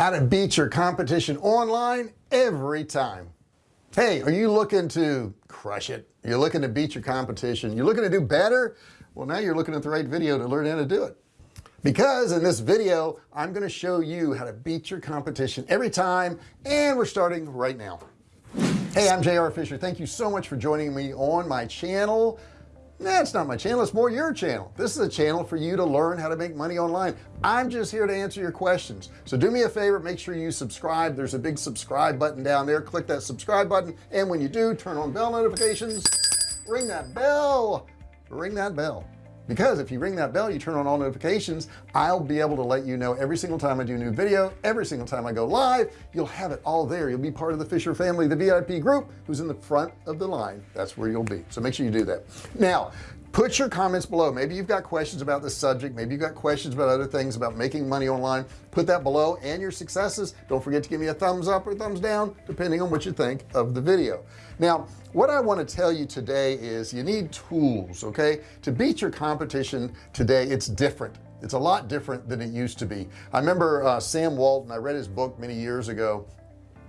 how to beat your competition online every time. Hey are you looking to crush it? You're looking to beat your competition. You're looking to do better? Well now you're looking at the right video to learn how to do it. Because in this video I'm going to show you how to beat your competition every time and we're starting right now. Hey I'm JR Fisher. Thank you so much for joining me on my channel that's not my channel it's more your channel. This is a channel for you to learn how to make money online. I'm just here to answer your questions. So do me a favor make sure you subscribe. There's a big subscribe button down there. Click that subscribe button and when you do turn on bell notifications. Ring that bell. Ring that bell because if you ring that bell you turn on all notifications I'll be able to let you know every single time I do a new video every single time I go live. You'll have it all there. You'll be part of the Fisher family the VIP group who's in the front of the line. That's where you'll be. So make sure you do that. Now put your comments below. Maybe you've got questions about this subject. Maybe you've got questions about other things about making money online. Put that below and your successes. Don't forget to give me a thumbs up or thumbs down depending on what you think of the video. Now what I want to tell you today is you need tools okay? To beat your competition today it's different. It's a lot different than it used to be. I remember uh, Sam Walton I read his book many years ago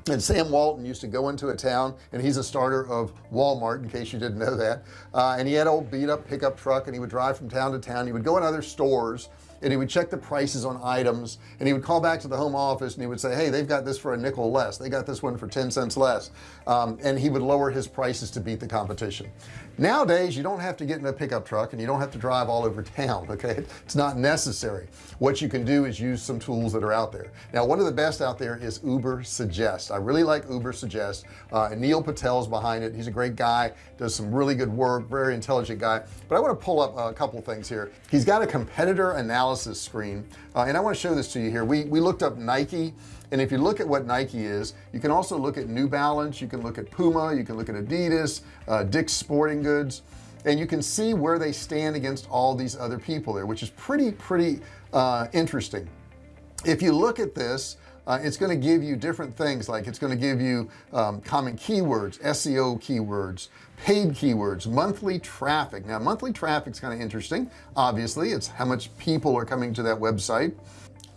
and Sam Walton used to go into a town and he's a starter of Walmart in case you didn't know that. Uh, and he had old beat up pickup truck and he would drive from town to town. He would go in other stores and he would check the prices on items and he would call back to the home office and he would say hey they've got this for a nickel less. They got this one for 10 cents less. Um, and he would lower his prices to beat the competition. Nowadays you don't have to get in a pickup truck and you don't have to drive all over town okay? It's not necessary. What you can do is use some tools that are out there. Now one of the best out there is Uber suggest. I really like Uber suggest. Uh, Neil Patel's behind it. He's a great guy does some really good work very intelligent guy. But I want to pull up a couple things here. He's got a competitor analysis screen. Uh, and I want to show this to you here. We we looked up Nike and if you look at what Nike is you can also look at New Balance you can look at Puma you can look at Adidas uh, Dick's Sporting Goods and you can see where they stand against all these other people there which is pretty pretty uh, interesting. If you look at this uh, it's going to give you different things like it's going to give you um, common keywords SEO keywords paid keywords monthly traffic. Now monthly traffic is kind of interesting. Obviously it's how much people are coming to that website.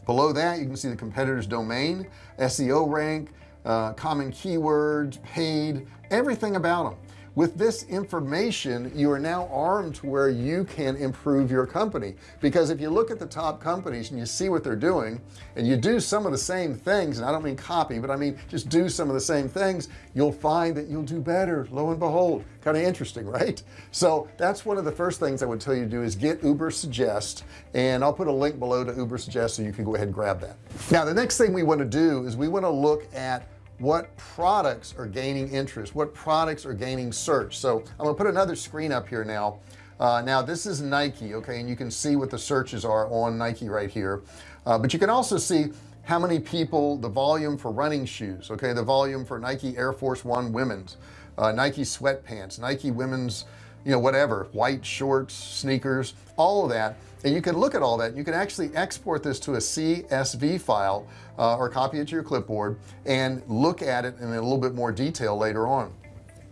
Below that you can see the competitors domain SEO rank uh, common keywords paid everything about them with this information you are now armed to where you can improve your company. Because if you look at the top companies and you see what they're doing and you do some of the same things and I don't mean copy but I mean just do some of the same things you'll find that you'll do better lo and behold. Kind of interesting right? So that's one of the first things I would tell you to do is get Uber suggest and I'll put a link below to Uber suggest so you can go ahead and grab that. Now the next thing we want to do is we want to look at what products are gaining interest what products are gaining search. So I'm gonna put another screen up here now. Uh, now this is Nike okay and you can see what the searches are on Nike right here. Uh, but you can also see how many people the volume for running shoes okay the volume for Nike Air Force One women's uh, Nike sweatpants Nike women's you know whatever white shorts sneakers all of that. And you can look at all that. You can actually export this to a CSV file uh, or copy it to your clipboard and look at it in a little bit more detail later on.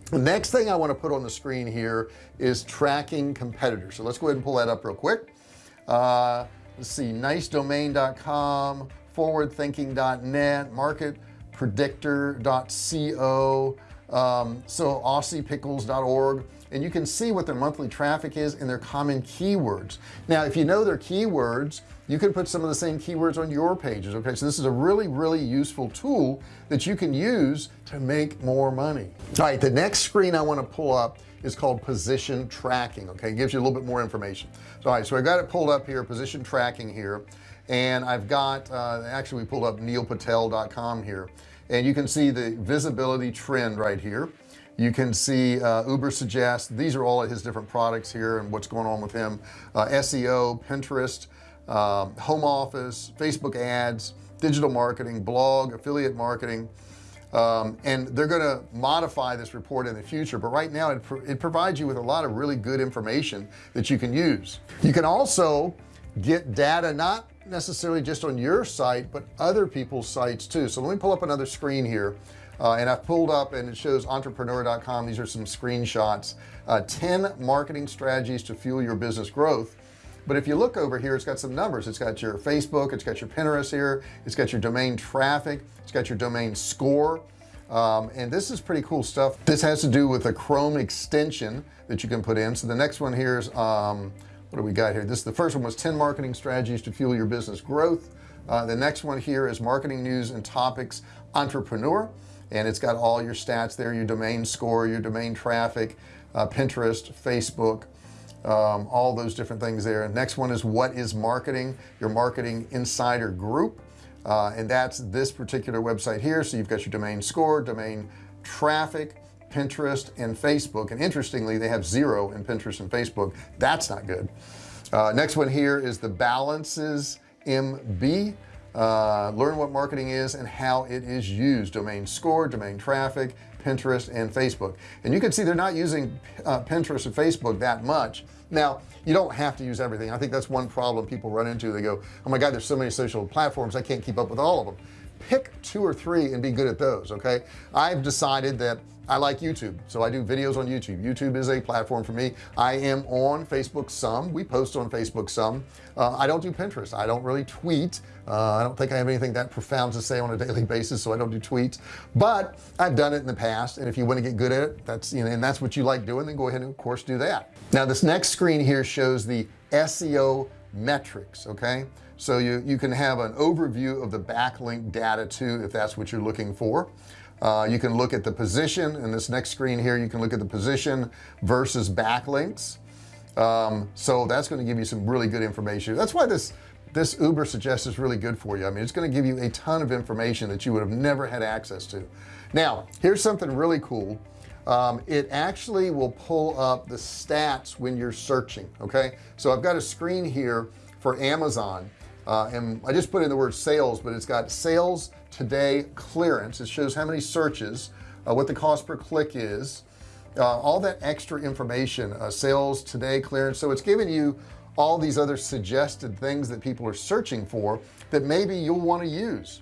The next thing I want to put on the screen here is tracking competitors. So let's go ahead and pull that up real quick. Uh, let's see nicedomain.com forwardthinking.net market predictor.co um, so aussiepickles.org and you can see what their monthly traffic is and their common keywords. Now if you know their keywords you can put some of the same keywords on your pages okay? So this is a really really useful tool that you can use to make more money. All right the next screen I want to pull up is called position tracking okay? It gives you a little bit more information. So all right so I got it pulled up here position tracking here and I've got uh, actually we pulled up neilpatel.com here and you can see the visibility trend right here you can see uh, Uber suggest these are all of his different products here and what's going on with him. Uh, SEO Pinterest um, home office Facebook ads digital marketing blog affiliate marketing. Um, and they're going to modify this report in the future but right now it, it provides you with a lot of really good information that you can use. You can also get data not necessarily just on your site but other people's sites too. So let me pull up another screen here uh, and I've pulled up and it shows entrepreneur.com these are some screenshots. Uh, 10 marketing strategies to fuel your business growth. But if you look over here it's got some numbers. It's got your Facebook it's got your Pinterest here it's got your domain traffic it's got your domain score. Um, and this is pretty cool stuff. This has to do with a Chrome extension that you can put in. So the next one here is um, what do we got here? This the first one was 10 marketing strategies to fuel your business growth. Uh, the next one here is marketing news and topics entrepreneur and it's got all your stats there your domain score your domain traffic uh, Pinterest Facebook um, all those different things there. Next one is what is marketing? Your marketing insider group. Uh, and that's this particular website here. So you've got your domain score domain traffic Pinterest and Facebook. And interestingly they have zero in Pinterest and Facebook. That's not good. Uh, next one here is the Balance SMB uh, learn what marketing is and how it is used. Domain score domain traffic Pinterest and Facebook. And you can see they're not using uh, Pinterest and Facebook that much. Now you don't have to use everything. I think that's one problem people run into. They go oh my god there's so many social platforms I can't keep up with all of them. Pick two or three and be good at those okay? I've decided that I like YouTube so I do videos on YouTube. YouTube is a platform for me. I am on Facebook some. We post on Facebook some. Uh, I don't do Pinterest. I don't really tweet. Uh, I don't think I have anything that profound to say on a daily basis so I don't do tweets. But I've done it in the past and if you want to get good at it that's you know and that's what you like doing then go ahead and of course do that. Now this next screen here shows the SEO metrics okay? So you you can have an overview of the backlink data too if that's what you're looking for uh, you can look at the position. In this next screen here you can look at the position versus backlinks. Um, so that's going to give you some really good information. That's why this this Uber suggests is really good for you. I mean it's going to give you a ton of information that you would have never had access to. Now here's something really cool. Um, it actually will pull up the stats when you're searching okay? So I've got a screen here for Amazon uh, and I just put in the word sales but it's got sales today clearance. It shows how many searches uh, what the cost per click is uh, all that extra information uh, sales today clearance. So it's giving you all these other suggested things that people are searching for that maybe you'll want to use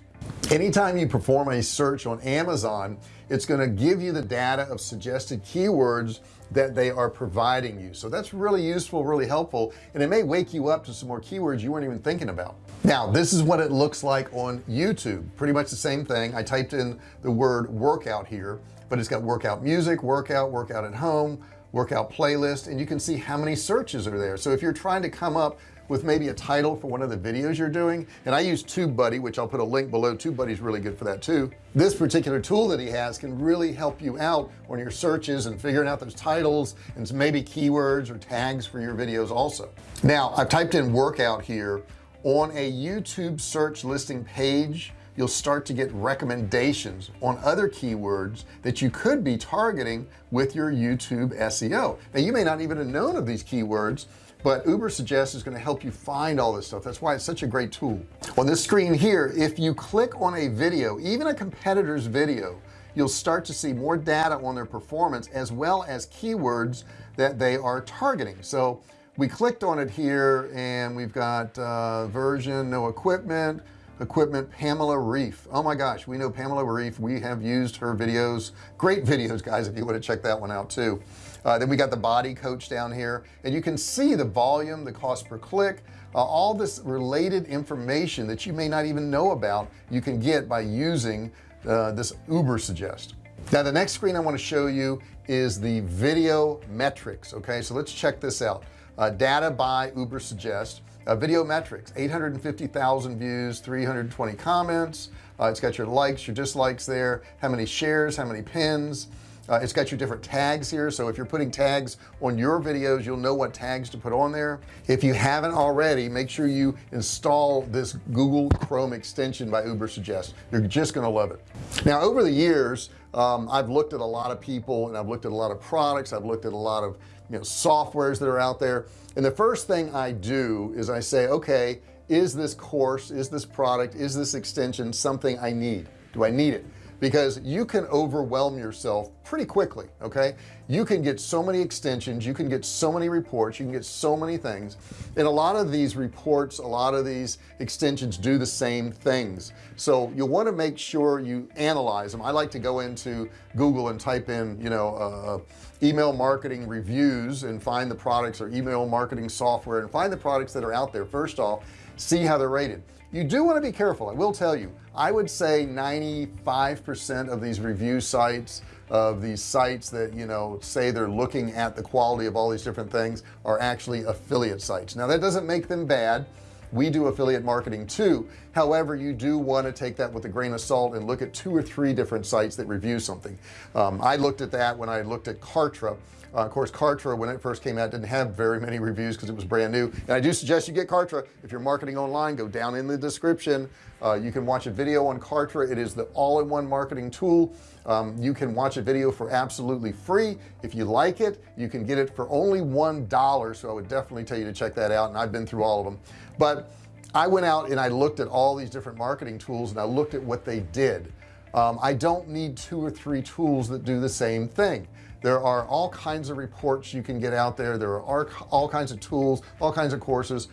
anytime you perform a search on Amazon it's going to give you the data of suggested keywords that they are providing you. So that's really useful really helpful and it may wake you up to some more keywords you weren't even thinking about. Now this is what it looks like on YouTube. Pretty much the same thing. I typed in the word workout here but it's got workout music workout workout at home workout playlist and you can see how many searches are there. So if you're trying to come up with maybe a title for one of the videos you're doing. And I use TubeBuddy which I'll put a link below. TubeBuddy is really good for that too. This particular tool that he has can really help you out on your searches and figuring out those titles and maybe keywords or tags for your videos also. Now I've typed in workout here. On a YouTube search listing page you'll start to get recommendations on other keywords that you could be targeting with your YouTube SEO now you may not even have known of these keywords but Ubersuggest is going to help you find all this stuff. That's why it's such a great tool. On this screen here if you click on a video even a competitor's video you'll start to see more data on their performance as well as keywords that they are targeting. So we clicked on it here and we've got uh, version no equipment equipment Pamela Reif. Oh my gosh we know Pamela Reif. We have used her videos. Great videos guys if you want to check that one out too uh, then we got the body coach down here and you can see the volume the cost per click uh, all this related information that you may not even know about you can get by using uh, this Ubersuggest now the next screen I want to show you is the video metrics okay? So let's check this out. Uh, data by Ubersuggest uh, video metrics 850,000 views 320 comments. Uh, it's got your likes your dislikes there how many shares how many pins uh, it's got your different tags here so if you're putting tags on your videos you'll know what tags to put on there. If you haven't already make sure you install this Google Chrome extension by Ubersuggest you're just gonna love it. Now over the years um, I've looked at a lot of people and I've looked at a lot of products I've looked at a lot of you know softwares that are out there and the first thing I do is I say okay is this course is this product is this extension something I need? Do I need it because you can overwhelm yourself pretty quickly okay? You can get so many extensions you can get so many reports you can get so many things. And a lot of these reports a lot of these extensions do the same things. So you'll want to make sure you analyze them. I like to go into Google and type in you know uh, email marketing reviews and find the products or email marketing software and find the products that are out there. First off see how they're rated you do want to be careful. I will tell you I would say 95% of these review sites of these sites that you know say they're looking at the quality of all these different things are actually affiliate sites. Now that doesn't make them bad we do affiliate marketing too. However you do want to take that with a grain of salt and look at two or three different sites that review something. Um, I looked at that when I looked at Kartra. Uh, of course Kartra when it first came out didn't have very many reviews because it was brand new. And I do suggest you get Kartra. If you're marketing online go down in the description. Uh, you can watch a video on Kartra. It is the all-in-one marketing tool um, you can watch a video for absolutely free. If you like it you can get it for only one dollar so I would definitely tell you to check that out and I've been through all of them. But I went out and I looked at all these different marketing tools and I looked at what they did. Um, I don't need two or three tools that do the same thing. There are all kinds of reports you can get out there. There are all kinds of tools all kinds of courses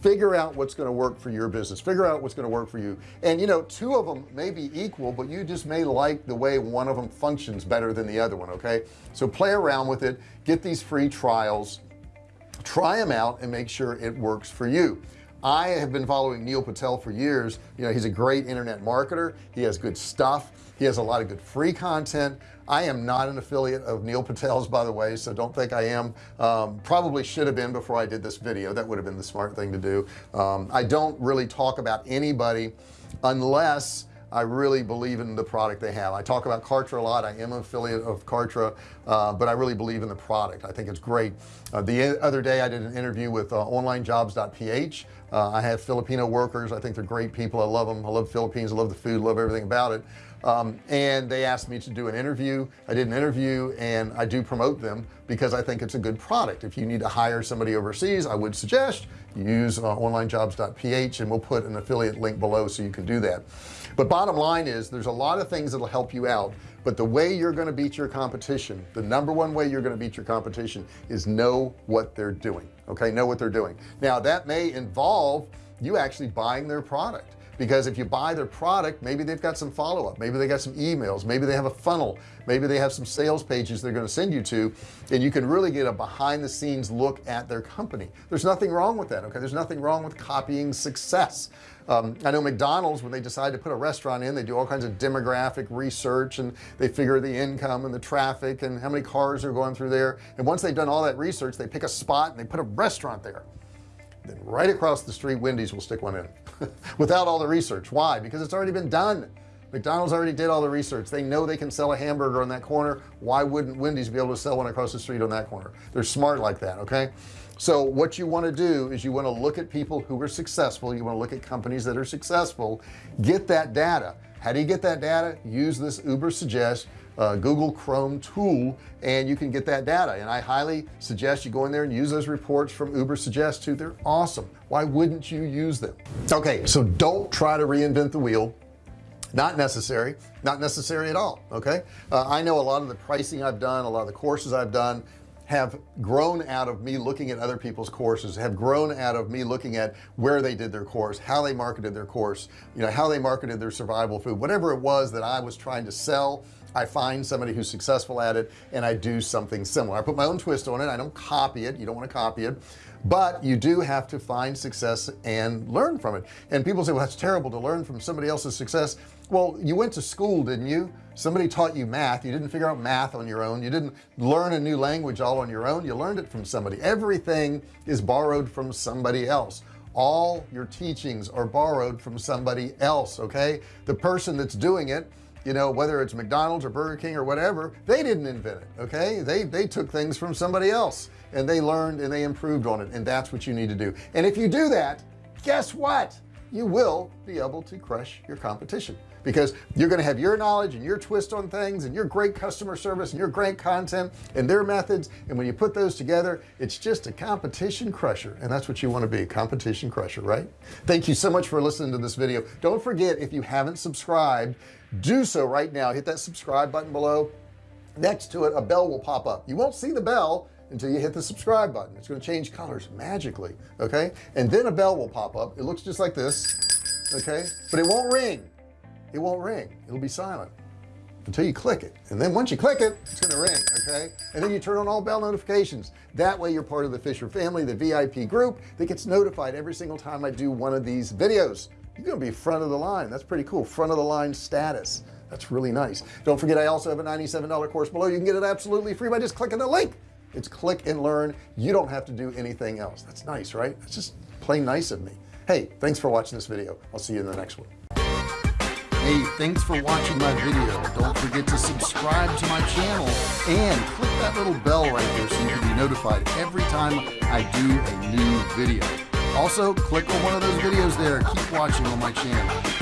figure out what's going to work for your business figure out what's going to work for you. And you know two of them may be equal but you just may like the way one of them functions better than the other one okay? So play around with it get these free trials try them out and make sure it works for you I have been following Neil Patel for years. You know he's a great internet marketer. He has good stuff. He has a lot of good free content. I am not an affiliate of Neil Patel's by the way so don't think I am. Um, probably should have been before I did this video. That would have been the smart thing to do. Um, I don't really talk about anybody unless I really believe in the product they have. I talk about Kartra a lot. I am an affiliate of Kartra uh, but I really believe in the product. I think it's great. Uh, the other day I did an interview with uh, onlinejobs.ph uh, I have Filipino workers. I think they're great people. I love them I love Philippines. I love the food. Love everything about it. Um, and they asked me to do an interview. I did an interview and I do promote them because I think it's a good product. If you need to hire somebody overseas I would suggest use uh, onlinejobs.ph and we'll put an affiliate link below so you can do that but bottom line is there's a lot of things that'll help you out but the way you're going to beat your competition the number one way you're going to beat your competition is know what they're doing okay? Know what they're doing. Now that may involve you actually buying their product because if you buy their product maybe they've got some follow-up. Maybe they got some emails. Maybe they have a funnel. Maybe they have some sales pages they're going to send you to and you can really get a behind-the-scenes look at their company. There's nothing wrong with that okay? There's nothing wrong with copying success. Um, I know McDonald's when they decide to put a restaurant in they do all kinds of demographic research and they figure the income and the traffic and how many cars are going through there. And once they've done all that research they pick a spot and they put a restaurant there. Then right across the street Wendy's will stick one in without all the research. Why? Because it's already been done. McDonald's already did all the research. They know they can sell a hamburger on that corner. Why wouldn't Wendy's be able to sell one across the street on that corner? They're smart like that okay? So what you want to do is you want to look at people who are successful. You want to look at companies that are successful. Get that data. How do you get that data? Use this Ubersuggest uh, Google Chrome tool and you can get that data. And I highly suggest you go in there and use those reports from Uber suggest too. They're awesome. Why wouldn't you use them? Okay so don't try to reinvent the wheel. Not necessary. Not necessary at all okay? Uh, I know a lot of the pricing I've done a lot of the courses I've done have grown out of me looking at other people's courses have grown out of me looking at where they did their course how they marketed their course you know how they marketed their survival food whatever it was that I was trying to sell I find somebody who's successful at it and I do something similar. I put my own twist on it. I don't copy it. You don't want to copy it. But you do have to find success and learn from it. And people say well that's terrible to learn from somebody else's success. Well you went to school didn't you? Somebody taught you math. You didn't figure out math on your own. You didn't learn a new language all on your own. You learned it from somebody. Everything is borrowed from somebody else. All your teachings are borrowed from somebody else okay? The person that's doing it you know whether it's McDonald's or Burger King or whatever they didn't invent it okay? They they took things from somebody else and they learned and they improved on it and that's what you need to do. And if you do that guess what? You will be able to crush your competition because you're going to have your knowledge and your twist on things and your great customer service and your great content and their methods and when you put those together it's just a competition crusher and that's what you want to be a competition crusher right? Thank you so much for listening to this video. Don't forget if you haven't subscribed do so right now. Hit that subscribe button below. Next to it a bell will pop up. You won't see the bell until you hit the subscribe button. It's going to change colors magically okay? And then a bell will pop up. It looks just like this okay? But it won't ring. It won't ring. It'll be silent until you click it. And then once you click it it's going to ring okay? And then you turn on all bell notifications. That way you're part of the Fisher family the VIP group that gets notified every single time I do one of these videos you're gonna be front of the line. That's pretty cool. Front of the line status. That's really nice. Don't forget I also have a $97 course below. You can get it absolutely free by just clicking the link. It's click and learn. You don't have to do anything else. That's nice right? It's just plain nice of me. Hey thanks for watching this video. I'll see you in the next one. Hey thanks for watching my video. Don't forget to subscribe to my channel and click that little bell right there so you can be notified every time I do a new video also click on one of those videos there. Keep watching on my channel